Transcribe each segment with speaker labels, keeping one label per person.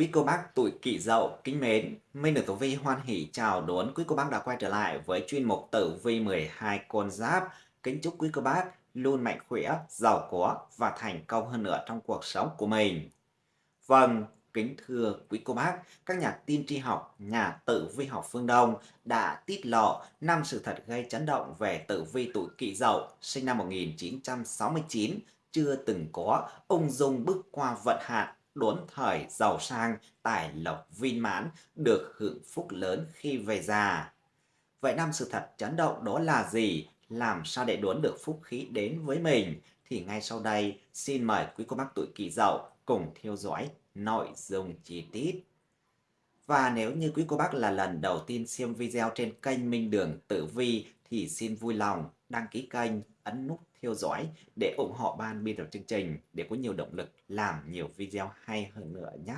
Speaker 1: Quý cô bác tuổi Kỷ Dậu kính mến, Minh được Tử Vi hoan hỷ chào đón quý cô bác đã quay trở lại với chuyên mục Tử Vi 12 con giáp. Kính chúc quý cô bác luôn mạnh khỏe, giàu có và thành công hơn nữa trong cuộc sống của mình. Vâng, kính thưa quý cô bác, các nhà tin tri học, nhà tử vi học phương Đông đã tiết lộ năm sự thật gây chấn động về tử vi tuổi Kỷ Dậu sinh năm 1969 chưa từng có, ung dung bước qua vận hạn đốn thời giàu sang, tài lộc viên mãn, được hưởng phúc lớn khi về già. Vậy năm sự thật chấn động đó là gì? Làm sao để đốn được phúc khí đến với mình? Thì ngay sau đây, xin mời quý cô bác tuổi kỷ dậu cùng theo dõi nội dung chi tiết. Và nếu như quý cô bác là lần đầu tiên xem video trên kênh Minh Đường Tử Vi thì xin vui lòng đăng ký kênh, ấn nút theo dõi để ủng hộ ban biên tập chương trình để có nhiều động lực làm nhiều video hay hơn nữa nhé.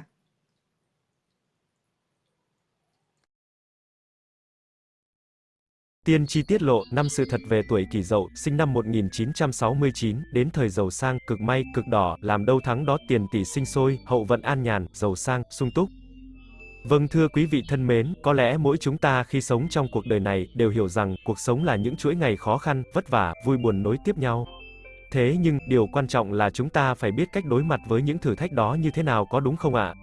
Speaker 2: Tiên tri tiết lộ năm sự thật về tuổi kỷ dậu, sinh năm 1969, đến thời giàu sang, cực may, cực đỏ, làm đâu thắng đó tiền tỷ sinh sôi, hậu vận an nhàn, giàu sang, sung túc. Vâng thưa quý vị thân mến, có lẽ mỗi chúng ta khi sống trong cuộc đời này đều hiểu rằng cuộc sống là những chuỗi ngày khó khăn, vất vả, vui buồn nối tiếp nhau. Thế nhưng, điều quan trọng là chúng ta phải biết cách đối mặt với những thử thách đó như thế nào có đúng không ạ?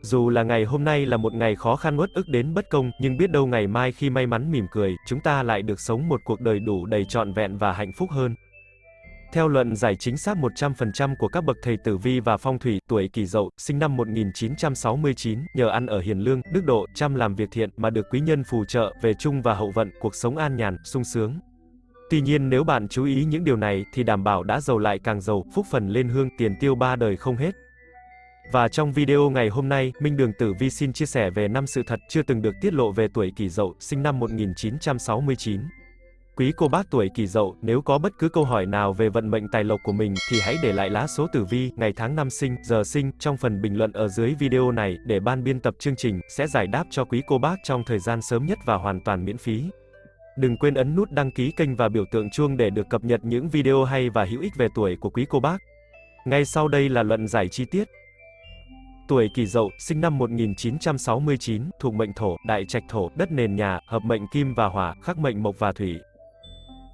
Speaker 2: Dù là ngày hôm nay là một ngày khó khăn uất ức đến bất công, nhưng biết đâu ngày mai khi may mắn mỉm cười, chúng ta lại được sống một cuộc đời đủ đầy trọn vẹn và hạnh phúc hơn. Theo luận giải chính xác 100% của các bậc thầy tử vi và phong thủy, tuổi Kỷ Dậu, sinh năm 1969, nhờ ăn ở hiền lương, đức độ, chăm làm việc thiện mà được quý nhân phù trợ về chung và hậu vận, cuộc sống an nhàn, sung sướng. Tuy nhiên nếu bạn chú ý những điều này thì đảm bảo đã giàu lại càng giàu, phúc phần lên hương, tiền tiêu ba đời không hết. Và trong video ngày hôm nay, Minh Đường Tử Vi xin chia sẻ về năm sự thật chưa từng được tiết lộ về tuổi Kỷ Dậu, sinh năm 1969. Quý cô bác tuổi Kỷ Dậu, nếu có bất cứ câu hỏi nào về vận mệnh tài lộc của mình thì hãy để lại lá số tử vi, ngày tháng năm sinh, giờ sinh trong phần bình luận ở dưới video này để ban biên tập chương trình sẽ giải đáp cho quý cô bác trong thời gian sớm nhất và hoàn toàn miễn phí. Đừng quên ấn nút đăng ký kênh và biểu tượng chuông để được cập nhật những video hay và hữu ích về tuổi của quý cô bác. Ngay sau đây là luận giải chi tiết. Tuổi Kỷ Dậu, sinh năm 1969, thuộc mệnh Thổ, đại trạch thổ, đất nền nhà, hợp mệnh Kim và Hỏa, khắc mệnh Mộc và Thủy.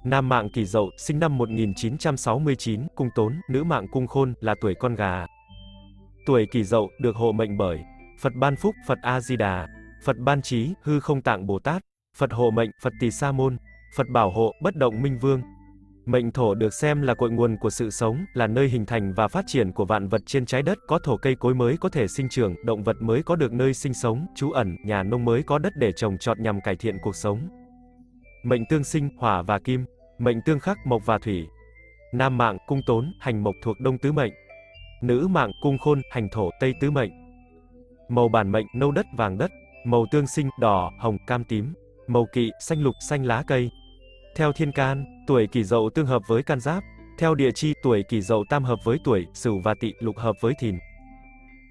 Speaker 2: Nam mạng Kỷ Dậu, sinh năm 1969, cung Tốn, nữ mạng cung Khôn, là tuổi con gà. Tuổi Kỷ Dậu được hộ mệnh bởi Phật Ban Phúc, Phật A Di Đà, Phật Ban Trí, Hư Không Tạng Bồ Tát, Phật hộ mệnh, Phật Tỳ Sa Môn, Phật Bảo hộ, Bất Động Minh Vương. Mệnh thổ được xem là cội nguồn của sự sống, là nơi hình thành và phát triển của vạn vật trên trái đất, có thổ cây cối mới có thể sinh trưởng, động vật mới có được nơi sinh sống, trú ẩn, nhà nông mới có đất để trồng trọt nhằm cải thiện cuộc sống. Mệnh tương sinh, hỏa và kim. Mệnh tương khắc, mộc và thủy. Nam mạng, cung tốn, hành mộc thuộc đông tứ mệnh. Nữ mạng, cung khôn, hành thổ, tây tứ mệnh. Màu bản mệnh, nâu đất, vàng đất. Màu tương sinh, đỏ, hồng, cam tím. Màu kỵ, xanh lục, xanh lá cây. Theo thiên can, tuổi kỷ dậu tương hợp với can giáp. Theo địa chi, tuổi kỷ dậu tam hợp với tuổi, sửu và tỵ, lục hợp với thìn.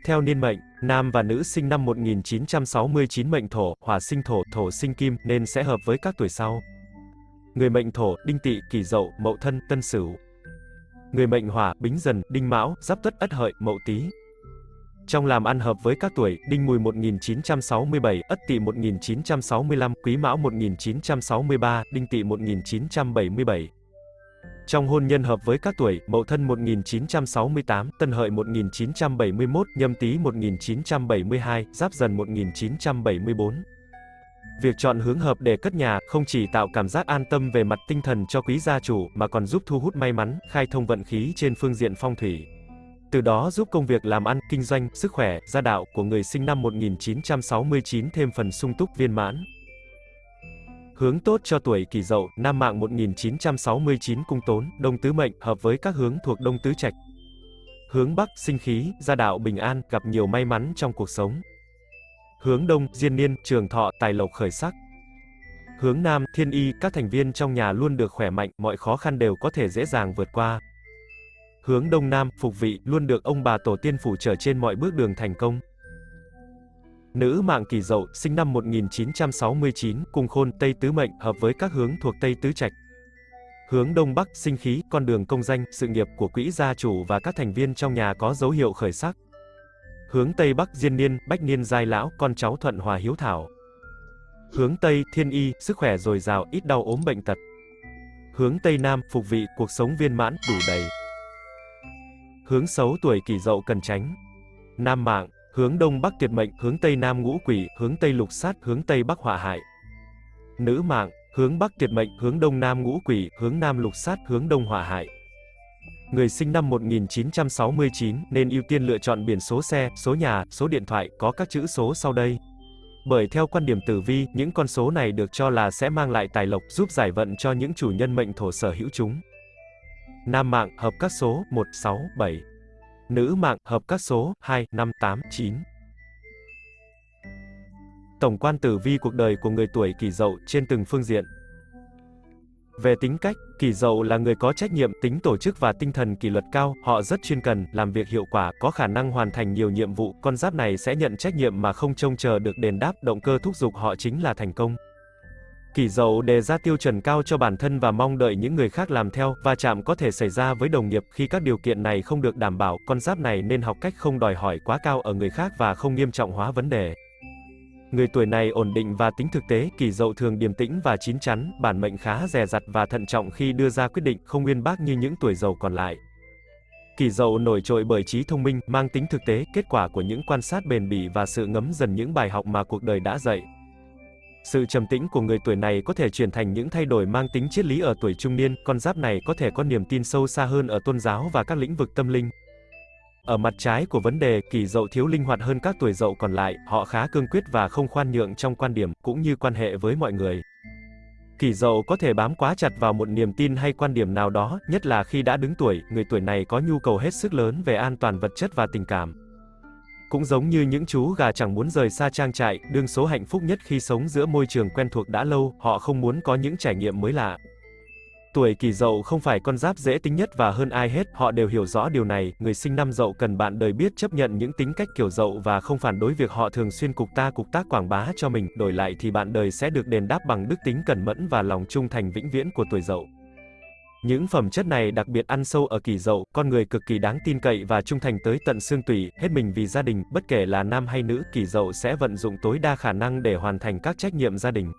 Speaker 2: Theo niên mệnh, nam và nữ sinh năm 1969 mệnh thổ, hỏa sinh thổ, thổ sinh kim, nên sẽ hợp với các tuổi sau. Người mệnh thổ, đinh tỵ, kỷ dậu, mậu thân, tân sửu. Người mệnh hỏa, bính dần, đinh mão, giáp tuất, ất hợi, mậu tý. Trong làm ăn hợp với các tuổi, Đinh Mùi 1967, Ất Tỵ 1965, Quý Mão 1963, Đinh Tỵ 1977. Trong hôn nhân hợp với các tuổi, Mậu Thân 1968, Tân Hợi 1971, Nhâm Tý 1972, Giáp Dần 1974. Việc chọn hướng hợp để cất nhà không chỉ tạo cảm giác an tâm về mặt tinh thần cho quý gia chủ mà còn giúp thu hút may mắn, khai thông vận khí trên phương diện phong thủy. Từ đó giúp công việc làm ăn, kinh doanh, sức khỏe, gia đạo của người sinh năm 1969 thêm phần sung túc viên mãn. Hướng tốt cho tuổi Kỷ Dậu, Nam mạng 1969 cung tốn, Đông tứ mệnh hợp với các hướng thuộc Đông tứ trạch. Hướng Bắc sinh khí, gia đạo bình an, gặp nhiều may mắn trong cuộc sống. Hướng Đông, diên niên, trường thọ, tài lộc khởi sắc. Hướng Nam, thiên y, các thành viên trong nhà luôn được khỏe mạnh, mọi khó khăn đều có thể dễ dàng vượt qua. Hướng Đông Nam, phục vị, luôn được ông bà tổ tiên phủ trở trên mọi bước đường thành công. Nữ mạng kỳ dậu, sinh năm 1969, cùng khôn, Tây Tứ Mệnh, hợp với các hướng thuộc Tây Tứ Trạch. Hướng Đông Bắc, sinh khí, con đường công danh, sự nghiệp của quỹ gia chủ và các thành viên trong nhà có dấu hiệu khởi sắc. Hướng Tây Bắc Diên Niên, Bách Niên Giai Lão, con cháu thuận hòa hiếu thảo. Hướng Tây Thiên Y, sức khỏe dồi dào, ít đau ốm bệnh tật. Hướng Tây Nam, phục vị, cuộc sống viên mãn, đủ đầy. Hướng xấu tuổi kỷ dậu cần tránh. Nam mạng, hướng Đông Bắc tuyệt mệnh, hướng Tây Nam ngũ quỷ, hướng Tây lục sát, hướng Tây Bắc họa hại. Nữ mạng, hướng Bắc tuyệt mệnh, hướng Đông Nam ngũ quỷ, hướng Nam lục sát, hướng Đông họa hại. Người sinh năm 1969 nên ưu tiên lựa chọn biển số xe, số nhà, số điện thoại có các chữ số sau đây. Bởi theo quan điểm tử vi, những con số này được cho là sẽ mang lại tài lộc giúp giải vận cho những chủ nhân mệnh thổ sở hữu chúng. Nam mạng hợp các số 1, 6, 7. Nữ mạng hợp các số 2, 5, 8, 9. Tổng quan tử vi cuộc đời của người tuổi kỷ dậu trên từng phương diện. Về tính cách, kỷ dậu là người có trách nhiệm, tính tổ chức và tinh thần kỷ luật cao, họ rất chuyên cần, làm việc hiệu quả, có khả năng hoàn thành nhiều nhiệm vụ, con giáp này sẽ nhận trách nhiệm mà không trông chờ được đền đáp, động cơ thúc giục họ chính là thành công. Kỷ dậu đề ra tiêu chuẩn cao cho bản thân và mong đợi những người khác làm theo, Và chạm có thể xảy ra với đồng nghiệp khi các điều kiện này không được đảm bảo, con giáp này nên học cách không đòi hỏi quá cao ở người khác và không nghiêm trọng hóa vấn đề. Người tuổi này ổn định và tính thực tế, kỳ dậu thường điềm tĩnh và chín chắn, bản mệnh khá dè dặt và thận trọng khi đưa ra quyết định, không uyên bác như những tuổi dậu còn lại. Kỳ dậu nổi trội bởi trí thông minh, mang tính thực tế, kết quả của những quan sát bền bỉ và sự ngấm dần những bài học mà cuộc đời đã dạy. Sự trầm tĩnh của người tuổi này có thể chuyển thành những thay đổi mang tính triết lý ở tuổi trung niên, con giáp này có thể có niềm tin sâu xa hơn ở tôn giáo và các lĩnh vực tâm linh. Ở mặt trái của vấn đề, kỷ dậu thiếu linh hoạt hơn các tuổi dậu còn lại, họ khá cương quyết và không khoan nhượng trong quan điểm, cũng như quan hệ với mọi người. Kỷ dậu có thể bám quá chặt vào một niềm tin hay quan điểm nào đó, nhất là khi đã đứng tuổi, người tuổi này có nhu cầu hết sức lớn về an toàn vật chất và tình cảm. Cũng giống như những chú gà chẳng muốn rời xa trang trại, đương số hạnh phúc nhất khi sống giữa môi trường quen thuộc đã lâu, họ không muốn có những trải nghiệm mới lạ. Tuổi kỷ dậu không phải con giáp dễ tính nhất và hơn ai hết, họ đều hiểu rõ điều này, người sinh năm dậu cần bạn đời biết chấp nhận những tính cách kiểu dậu và không phản đối việc họ thường xuyên cục ta cục tác quảng bá cho mình, đổi lại thì bạn đời sẽ được đền đáp bằng đức tính cẩn mẫn và lòng trung thành vĩnh viễn của tuổi dậu. Những phẩm chất này đặc biệt ăn sâu ở kỷ dậu, con người cực kỳ đáng tin cậy và trung thành tới tận xương tủy, hết mình vì gia đình, bất kể là nam hay nữ, kỷ dậu sẽ vận dụng tối đa khả năng để hoàn thành các trách nhiệm gia đình.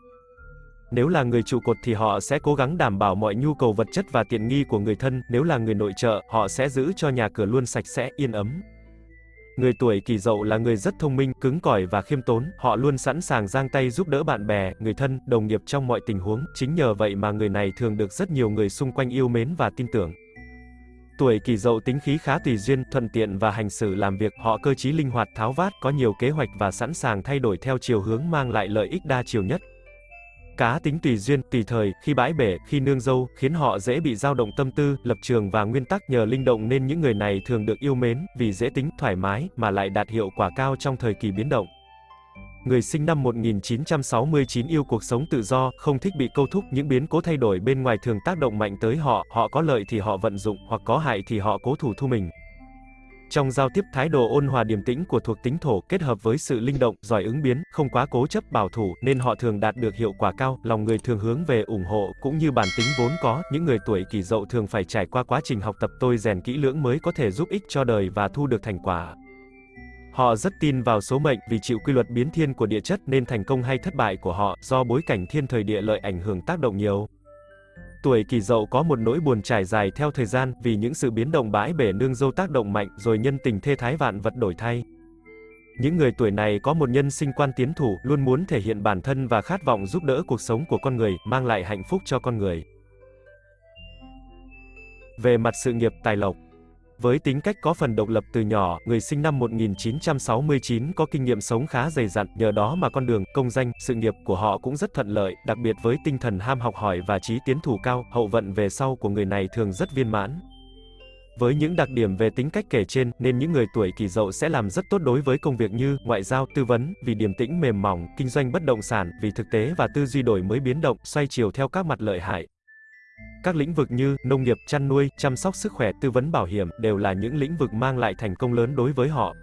Speaker 2: Nếu là người trụ cột thì họ sẽ cố gắng đảm bảo mọi nhu cầu vật chất và tiện nghi của người thân, nếu là người nội trợ, họ sẽ giữ cho nhà cửa luôn sạch sẽ, yên ấm. Người tuổi kỷ dậu là người rất thông minh, cứng cỏi và khiêm tốn, họ luôn sẵn sàng giang tay giúp đỡ bạn bè, người thân, đồng nghiệp trong mọi tình huống, chính nhờ vậy mà người này thường được rất nhiều người xung quanh yêu mến và tin tưởng. Tuổi kỷ dậu tính khí khá tùy duyên, thuận tiện và hành xử làm việc, họ cơ trí linh hoạt, tháo vát, có nhiều kế hoạch và sẵn sàng thay đổi theo chiều hướng mang lại lợi ích đa chiều nhất. Cá tính tùy duyên, tùy thời, khi bãi bể, khi nương dâu, khiến họ dễ bị dao động tâm tư, lập trường và nguyên tắc nhờ linh động nên những người này thường được yêu mến, vì dễ tính, thoải mái, mà lại đạt hiệu quả cao trong thời kỳ biến động. Người sinh năm 1969 yêu cuộc sống tự do, không thích bị câu thúc, những biến cố thay đổi bên ngoài thường tác động mạnh tới họ, họ có lợi thì họ vận dụng, hoặc có hại thì họ cố thủ thu mình. Trong giao tiếp thái độ ôn hòa điềm tĩnh của thuộc tính thổ kết hợp với sự linh động, giỏi ứng biến, không quá cố chấp bảo thủ nên họ thường đạt được hiệu quả cao, lòng người thường hướng về ủng hộ cũng như bản tính vốn có, những người tuổi kỷ dậu thường phải trải qua quá trình học tập tôi rèn kỹ lưỡng mới có thể giúp ích cho đời và thu được thành quả. Họ rất tin vào số mệnh vì chịu quy luật biến thiên của địa chất nên thành công hay thất bại của họ do bối cảnh thiên thời địa lợi ảnh hưởng tác động nhiều. Tuổi kỷ dậu có một nỗi buồn trải dài theo thời gian vì những sự biến động bãi bể nương dâu tác động mạnh rồi nhân tình thê thái vạn vật đổi thay. Những người tuổi này có một nhân sinh quan tiến thủ, luôn muốn thể hiện bản thân và khát vọng giúp đỡ cuộc sống của con người, mang lại hạnh phúc cho con người. Về mặt sự nghiệp tài lộc với tính cách có phần độc lập từ nhỏ, người sinh năm 1969 có kinh nghiệm sống khá dày dặn, nhờ đó mà con đường, công danh, sự nghiệp của họ cũng rất thuận lợi, đặc biệt với tinh thần ham học hỏi và trí tiến thủ cao, hậu vận về sau của người này thường rất viên mãn. Với những đặc điểm về tính cách kể trên, nên những người tuổi kỷ dậu sẽ làm rất tốt đối với công việc như ngoại giao, tư vấn, vì điềm tĩnh mềm mỏng, kinh doanh bất động sản, vì thực tế và tư duy đổi mới biến động, xoay chiều theo các mặt lợi hại. Các lĩnh vực như nông nghiệp, chăn nuôi, chăm sóc sức khỏe, tư vấn bảo hiểm đều là những lĩnh vực mang lại thành công lớn đối với họ.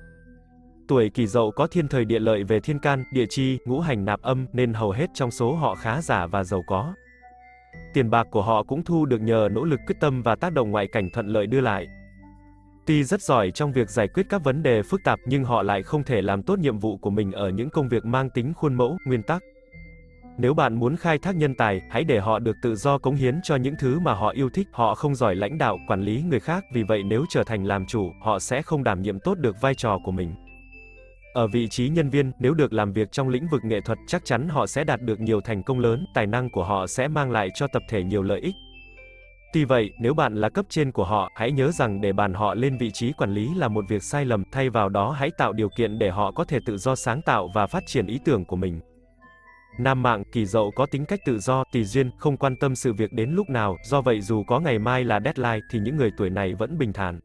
Speaker 2: Tuổi kỷ dậu có thiên thời địa lợi về thiên can, địa chi, ngũ hành nạp âm nên hầu hết trong số họ khá giả và giàu có. Tiền bạc của họ cũng thu được nhờ nỗ lực quyết tâm và tác động ngoại cảnh thuận lợi đưa lại. Tuy rất giỏi trong việc giải quyết các vấn đề phức tạp nhưng họ lại không thể làm tốt nhiệm vụ của mình ở những công việc mang tính khuôn mẫu, nguyên tắc. Nếu bạn muốn khai thác nhân tài, hãy để họ được tự do cống hiến cho những thứ mà họ yêu thích. Họ không giỏi lãnh đạo, quản lý người khác, vì vậy nếu trở thành làm chủ, họ sẽ không đảm nhiệm tốt được vai trò của mình. Ở vị trí nhân viên, nếu được làm việc trong lĩnh vực nghệ thuật, chắc chắn họ sẽ đạt được nhiều thành công lớn, tài năng của họ sẽ mang lại cho tập thể nhiều lợi ích. Tuy vậy, nếu bạn là cấp trên của họ, hãy nhớ rằng để bàn họ lên vị trí quản lý là một việc sai lầm, thay vào đó hãy tạo điều kiện để họ có thể tự do sáng tạo và phát triển ý tưởng của mình. Nam mạng, kỳ dậu có tính cách tự do, tùy duyên, không quan tâm sự việc đến lúc nào, do vậy dù có ngày mai là deadline thì những người tuổi này vẫn bình thản.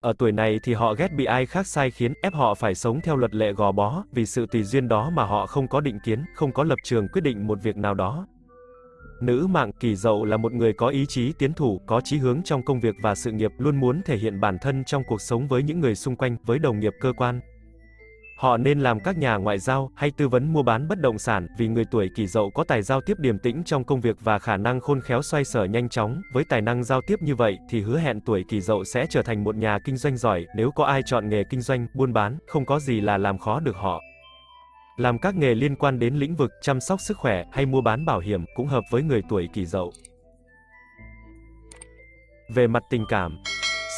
Speaker 2: Ở tuổi này thì họ ghét bị ai khác sai khiến, ép họ phải sống theo luật lệ gò bó, vì sự tùy duyên đó mà họ không có định kiến, không có lập trường quyết định một việc nào đó. Nữ mạng kỳ dậu là một người có ý chí tiến thủ, có chí hướng trong công việc và sự nghiệp, luôn muốn thể hiện bản thân trong cuộc sống với những người xung quanh, với đồng nghiệp cơ quan. Họ nên làm các nhà ngoại giao hay tư vấn mua bán bất động sản, vì người tuổi Kỷ Dậu có tài giao tiếp điềm tĩnh trong công việc và khả năng khôn khéo xoay sở nhanh chóng, với tài năng giao tiếp như vậy thì hứa hẹn tuổi Kỷ Dậu sẽ trở thành một nhà kinh doanh giỏi, nếu có ai chọn nghề kinh doanh, buôn bán, không có gì là làm khó được họ. Làm các nghề liên quan đến lĩnh vực chăm sóc sức khỏe hay mua bán bảo hiểm cũng hợp với người tuổi Kỷ Dậu. Về mặt tình cảm,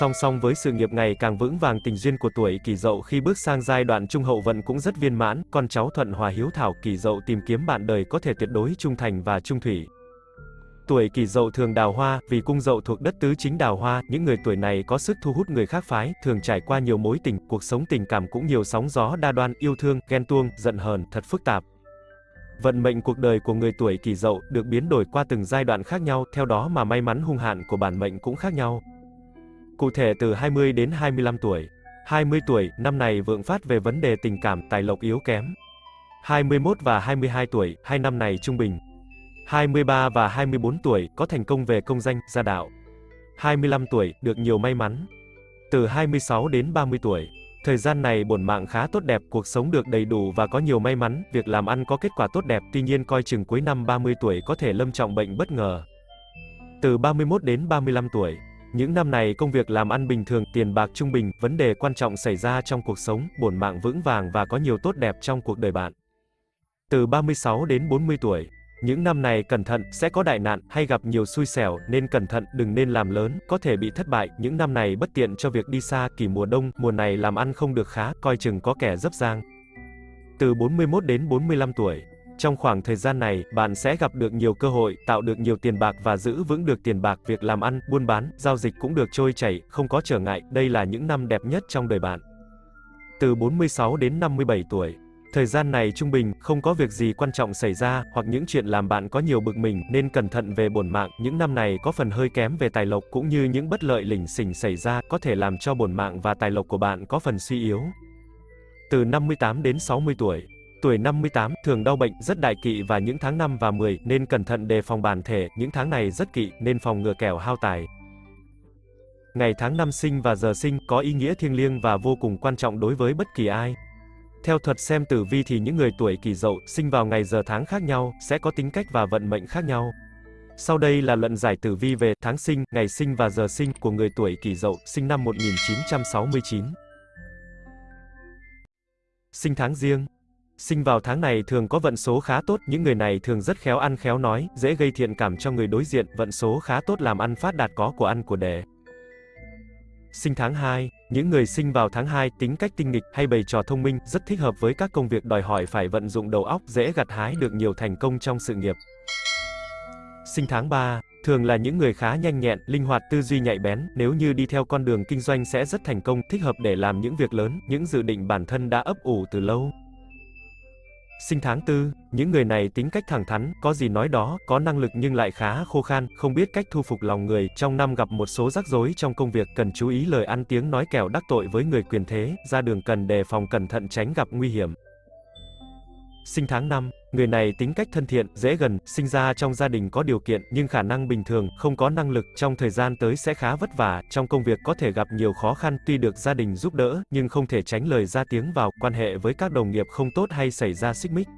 Speaker 2: Song song với sự nghiệp ngày càng vững vàng tình duyên của tuổi Kỷ Dậu khi bước sang giai đoạn trung hậu vận cũng rất viên mãn, con cháu thuận hòa hiếu thảo Kỷ Dậu tìm kiếm bạn đời có thể tuyệt đối trung thành và trung thủy. Tuổi Kỷ Dậu thường đào hoa, vì cung Dậu thuộc đất tứ chính đào hoa, những người tuổi này có sức thu hút người khác phái, thường trải qua nhiều mối tình, cuộc sống tình cảm cũng nhiều sóng gió đa đoan, yêu thương, ghen tuông, giận hờn, thật phức tạp. Vận mệnh cuộc đời của người tuổi Kỷ Dậu được biến đổi qua từng giai đoạn khác nhau, theo đó mà may mắn hung hạn của bản mệnh cũng khác nhau. Cụ thể từ 20 đến 25 tuổi. 20 tuổi, năm này vượng phát về vấn đề tình cảm, tài lộc yếu kém. 21 và 22 tuổi, hai năm này trung bình. 23 và 24 tuổi, có thành công về công danh, gia đạo. 25 tuổi, được nhiều may mắn. Từ 26 đến 30 tuổi, thời gian này bổn mạng khá tốt đẹp, cuộc sống được đầy đủ và có nhiều may mắn, việc làm ăn có kết quả tốt đẹp, tuy nhiên coi chừng cuối năm 30 tuổi có thể lâm trọng bệnh bất ngờ. Từ 31 đến 35 tuổi, những năm này công việc làm ăn bình thường, tiền bạc trung bình, vấn đề quan trọng xảy ra trong cuộc sống, bổn mạng vững vàng và có nhiều tốt đẹp trong cuộc đời bạn. Từ 36 đến 40 tuổi, những năm này cẩn thận, sẽ có đại nạn, hay gặp nhiều xui xẻo, nên cẩn thận, đừng nên làm lớn, có thể bị thất bại, những năm này bất tiện cho việc đi xa, kỳ mùa đông, mùa này làm ăn không được khá, coi chừng có kẻ dấp giang. Từ 41 đến 45 tuổi, trong khoảng thời gian này, bạn sẽ gặp được nhiều cơ hội, tạo được nhiều tiền bạc và giữ vững được tiền bạc, việc làm ăn, buôn bán, giao dịch cũng được trôi chảy, không có trở ngại, đây là những năm đẹp nhất trong đời bạn. Từ 46 đến 57 tuổi, Thời gian này trung bình, không có việc gì quan trọng xảy ra, hoặc những chuyện làm bạn có nhiều bực mình, nên cẩn thận về bổn mạng, những năm này có phần hơi kém về tài lộc cũng như những bất lợi lỉnh xỉnh xảy ra, có thể làm cho bổn mạng và tài lộc của bạn có phần suy yếu. Từ 58 đến 60 tuổi, Tuổi 58, thường đau bệnh, rất đại kỵ và những tháng 5 và 10, nên cẩn thận đề phòng bản thể, những tháng này rất kỵ, nên phòng ngừa kẻo hao tài. Ngày tháng năm sinh và giờ sinh có ý nghĩa thiêng liêng và vô cùng quan trọng đối với bất kỳ ai. Theo thuật xem tử vi thì những người tuổi kỷ dậu, sinh vào ngày giờ tháng khác nhau, sẽ có tính cách và vận mệnh khác nhau. Sau đây là luận giải tử vi về tháng sinh, ngày sinh và giờ sinh của người tuổi kỷ dậu, sinh năm 1969. Sinh tháng riêng Sinh vào tháng này thường có vận số khá tốt, những người này thường rất khéo ăn khéo nói, dễ gây thiện cảm cho người đối diện, vận số khá tốt làm ăn phát đạt có của ăn của đề. Sinh tháng 2, những người sinh vào tháng 2 tính cách tinh nghịch hay bày trò thông minh, rất thích hợp với các công việc đòi hỏi phải vận dụng đầu óc, dễ gặt hái được nhiều thành công trong sự nghiệp. Sinh tháng 3, thường là những người khá nhanh nhẹn, linh hoạt, tư duy nhạy bén, nếu như đi theo con đường kinh doanh sẽ rất thành công, thích hợp để làm những việc lớn, những dự định bản thân đã ấp ủ từ lâu. Sinh tháng tư, những người này tính cách thẳng thắn, có gì nói đó, có năng lực nhưng lại khá khô khan, không biết cách thu phục lòng người, trong năm gặp một số rắc rối trong công việc, cần chú ý lời ăn tiếng nói kẻo đắc tội với người quyền thế, ra đường cần đề phòng cẩn thận tránh gặp nguy hiểm. Sinh tháng 5, người này tính cách thân thiện, dễ gần, sinh ra trong gia đình có điều kiện nhưng khả năng bình thường, không có năng lực, trong thời gian tới sẽ khá vất vả, trong công việc có thể gặp nhiều khó khăn, tuy được gia đình giúp đỡ, nhưng không thể tránh lời ra tiếng vào, quan hệ với các đồng nghiệp không tốt hay xảy ra xích mích.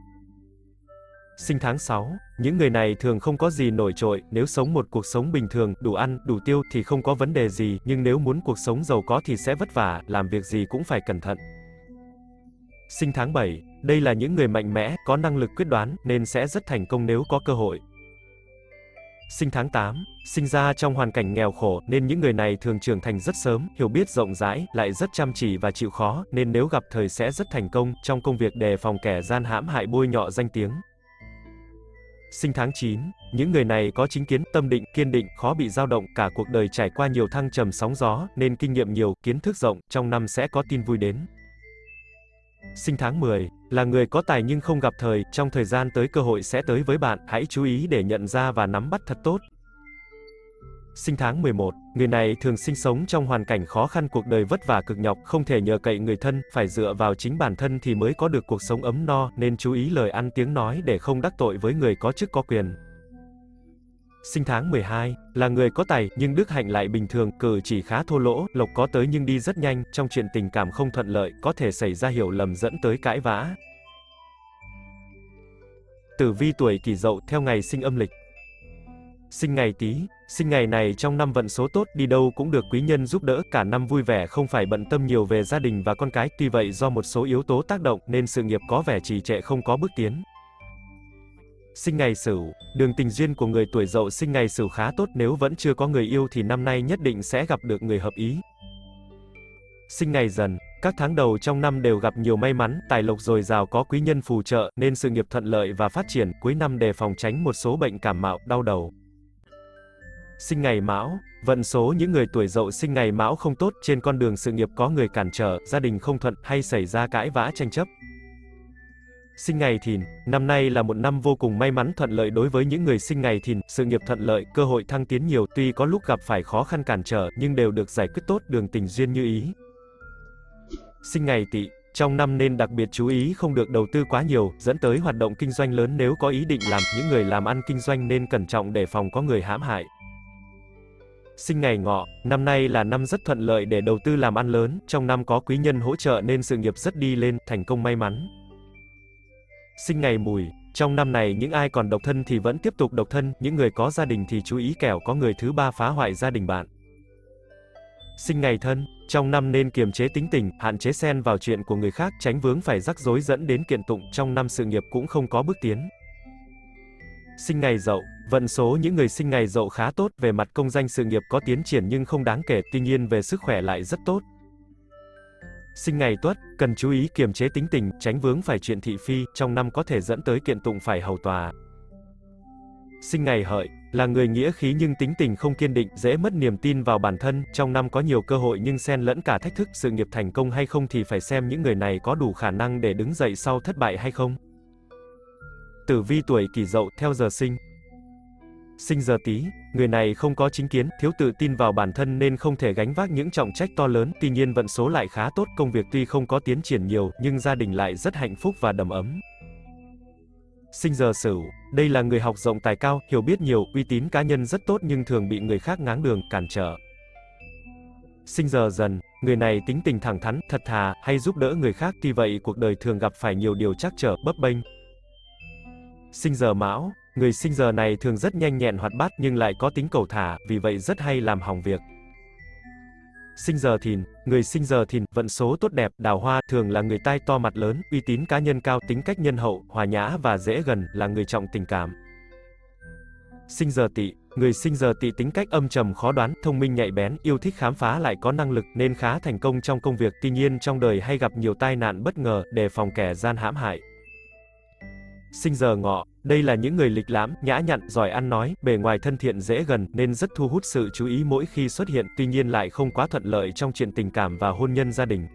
Speaker 2: Sinh tháng 6, những người này thường không có gì nổi trội, nếu sống một cuộc sống bình thường, đủ ăn, đủ tiêu thì không có vấn đề gì, nhưng nếu muốn cuộc sống giàu có thì sẽ vất vả, làm việc gì cũng phải cẩn thận. Sinh tháng 7, đây là những người mạnh mẽ, có năng lực quyết đoán, nên sẽ rất thành công nếu có cơ hội. Sinh tháng 8, sinh ra trong hoàn cảnh nghèo khổ, nên những người này thường trưởng thành rất sớm, hiểu biết rộng rãi, lại rất chăm chỉ và chịu khó, nên nếu gặp thời sẽ rất thành công, trong công việc đề phòng kẻ gian hãm hại bôi nhọ danh tiếng. Sinh tháng 9, những người này có chính kiến, tâm định, kiên định, khó bị dao động, cả cuộc đời trải qua nhiều thăng trầm sóng gió, nên kinh nghiệm nhiều, kiến thức rộng, trong năm sẽ có tin vui đến. Sinh tháng 10, là người có tài nhưng không gặp thời, trong thời gian tới cơ hội sẽ tới với bạn, hãy chú ý để nhận ra và nắm bắt thật tốt. Sinh tháng 11, người này thường sinh sống trong hoàn cảnh khó khăn cuộc đời vất vả cực nhọc, không thể nhờ cậy người thân, phải dựa vào chính bản thân thì mới có được cuộc sống ấm no, nên chú ý lời ăn tiếng nói để không đắc tội với người có chức có quyền. Sinh tháng 12, là người có tài, nhưng đức hạnh lại bình thường, cử chỉ khá thô lỗ, lộc có tới nhưng đi rất nhanh, trong chuyện tình cảm không thuận lợi, có thể xảy ra hiểu lầm dẫn tới cãi vã. Tử vi tuổi kỷ dậu theo ngày sinh âm lịch. Sinh ngày Tý, sinh ngày này trong năm vận số tốt, đi đâu cũng được quý nhân giúp đỡ, cả năm vui vẻ không phải bận tâm nhiều về gia đình và con cái, tuy vậy do một số yếu tố tác động nên sự nghiệp có vẻ trì trệ không có bước tiến. Sinh ngày Sửu, đường tình duyên của người tuổi Dậu sinh ngày Sửu khá tốt, nếu vẫn chưa có người yêu thì năm nay nhất định sẽ gặp được người hợp ý. Sinh ngày Dần, các tháng đầu trong năm đều gặp nhiều may mắn, tài lộc dồi dào có quý nhân phù trợ nên sự nghiệp thuận lợi và phát triển, cuối năm đề phòng tránh một số bệnh cảm mạo, đau đầu. Sinh ngày Mão, vận số những người tuổi Dậu sinh ngày Mão không tốt, trên con đường sự nghiệp có người cản trở, gia đình không thuận hay xảy ra cãi vã tranh chấp. Sinh ngày Thìn, năm nay là một năm vô cùng may mắn thuận lợi đối với những người sinh ngày Thìn, sự nghiệp thuận lợi, cơ hội thăng tiến nhiều, tuy có lúc gặp phải khó khăn cản trở, nhưng đều được giải quyết tốt, đường tình duyên như ý. Sinh ngày Tỵ, trong năm nên đặc biệt chú ý không được đầu tư quá nhiều, dẫn tới hoạt động kinh doanh lớn nếu có ý định làm, những người làm ăn kinh doanh nên cẩn trọng để phòng có người hãm hại. Sinh ngày ngọ, năm nay là năm rất thuận lợi để đầu tư làm ăn lớn, trong năm có quý nhân hỗ trợ nên sự nghiệp rất đi lên, thành công may mắn. Sinh ngày mùi, trong năm này những ai còn độc thân thì vẫn tiếp tục độc thân, những người có gia đình thì chú ý kẻo có người thứ ba phá hoại gia đình bạn. Sinh ngày thân, trong năm nên kiềm chế tính tình, hạn chế xen vào chuyện của người khác, tránh vướng phải rắc rối dẫn đến kiện tụng, trong năm sự nghiệp cũng không có bước tiến. Sinh ngày dậu, vận số những người sinh ngày dậu khá tốt, về mặt công danh sự nghiệp có tiến triển nhưng không đáng kể, tuy nhiên về sức khỏe lại rất tốt. Sinh ngày tuất, cần chú ý kiềm chế tính tình, tránh vướng phải chuyện thị phi, trong năm có thể dẫn tới kiện tụng phải hầu tòa. Sinh ngày hợi, là người nghĩa khí nhưng tính tình không kiên định, dễ mất niềm tin vào bản thân, trong năm có nhiều cơ hội nhưng xen lẫn cả thách thức, sự nghiệp thành công hay không thì phải xem những người này có đủ khả năng để đứng dậy sau thất bại hay không. Tử vi tuổi kỷ dậu theo giờ sinh Sinh giờ Tý, người này không có chính kiến, thiếu tự tin vào bản thân nên không thể gánh vác những trọng trách to lớn, tuy nhiên vận số lại khá tốt, công việc tuy không có tiến triển nhiều, nhưng gia đình lại rất hạnh phúc và đầm ấm. Sinh giờ Sửu, đây là người học rộng tài cao, hiểu biết nhiều, uy tín cá nhân rất tốt nhưng thường bị người khác ngáng đường, cản trở. Sinh giờ Dần, người này tính tình thẳng thắn, thật thà, hay giúp đỡ người khác, tuy vậy cuộc đời thường gặp phải nhiều điều trắc trở, bấp bênh. Sinh giờ Mão, Người sinh giờ này thường rất nhanh nhẹn hoạt bát nhưng lại có tính cầu thả, vì vậy rất hay làm hỏng việc. Sinh giờ thìn, người sinh giờ thìn, vận số tốt đẹp, đào hoa, thường là người tai to mặt lớn, uy tín cá nhân cao, tính cách nhân hậu, hòa nhã và dễ gần, là người trọng tình cảm. Sinh giờ tỵ, người sinh giờ tỵ tính cách âm trầm khó đoán, thông minh nhạy bén, yêu thích khám phá lại có năng lực nên khá thành công trong công việc, tuy nhiên trong đời hay gặp nhiều tai nạn bất ngờ, đề phòng kẻ gian hãm hại. Sinh giờ ngọ, đây là những người lịch lãm, nhã nhặn, giỏi ăn nói, bề ngoài thân thiện dễ gần nên rất thu hút sự chú ý mỗi khi xuất hiện, tuy nhiên lại không quá thuận lợi trong chuyện tình cảm và hôn nhân gia đình.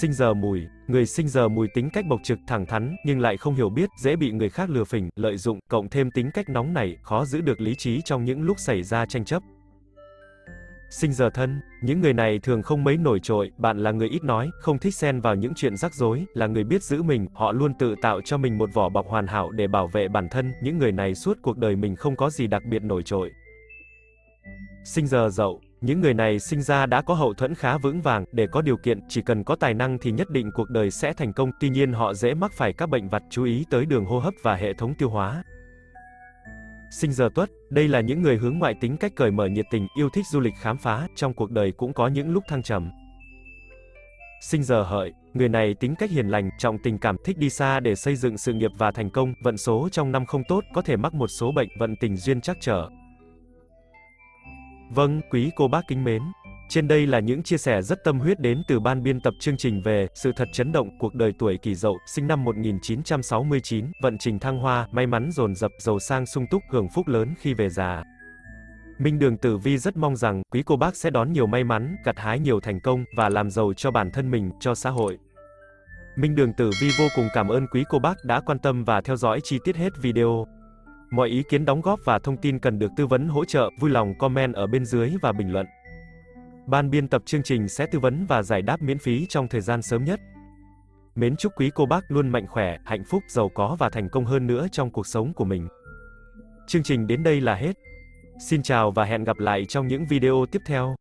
Speaker 2: Sinh giờ mùi, người sinh giờ mùi tính cách bộc trực thẳng thắn nhưng lại không hiểu biết, dễ bị người khác lừa phỉnh, lợi dụng, cộng thêm tính cách nóng nảy, khó giữ được lý trí trong những lúc xảy ra tranh chấp. Sinh giờ thân, những người này thường không mấy nổi trội, bạn là người ít nói, không thích xen vào những chuyện rắc rối, là người biết giữ mình, họ luôn tự tạo cho mình một vỏ bọc hoàn hảo để bảo vệ bản thân, những người này suốt cuộc đời mình không có gì đặc biệt nổi trội. Sinh giờ dậu, Những người này sinh ra đã có hậu thuẫn khá vững vàng, để có điều kiện, chỉ cần có tài năng thì nhất định cuộc đời sẽ thành công, tuy nhiên họ dễ mắc phải các bệnh vặt chú ý tới đường hô hấp và hệ thống tiêu hóa. Sinh giờ tuất, đây là những người hướng ngoại tính cách cởi mở nhiệt tình, yêu thích du lịch khám phá, trong cuộc đời cũng có những lúc thăng trầm. Sinh giờ hợi, người này tính cách hiền lành, trọng tình cảm, thích đi xa để xây dựng sự nghiệp và thành công, vận số trong năm không tốt, có thể mắc một số bệnh, vận tình duyên trắc trở. Vâng, quý cô bác kính mến. Trên đây là những chia sẻ rất tâm huyết đến từ ban biên tập chương trình về sự thật chấn động cuộc đời tuổi Kỷ Dậu, sinh năm 1969, vận trình thăng hoa, may mắn dồn dập, giàu sang sung túc, hưởng phúc lớn khi về già. Minh Đường Tử Vi rất mong rằng quý cô bác sẽ đón nhiều may mắn, gặt hái nhiều thành công và làm giàu cho bản thân mình, cho xã hội. Minh Đường Tử Vi vô cùng cảm ơn quý cô bác đã quan tâm và theo dõi chi tiết hết video. Mọi ý kiến đóng góp và thông tin cần được tư vấn hỗ trợ, vui lòng comment ở bên dưới và bình luận. Ban biên tập chương trình sẽ tư vấn và giải đáp miễn phí trong thời gian sớm nhất. Mến chúc quý cô bác luôn mạnh khỏe, hạnh phúc, giàu có và thành công hơn nữa trong cuộc sống của mình. Chương trình đến đây là hết. Xin chào và hẹn gặp lại trong những video tiếp theo.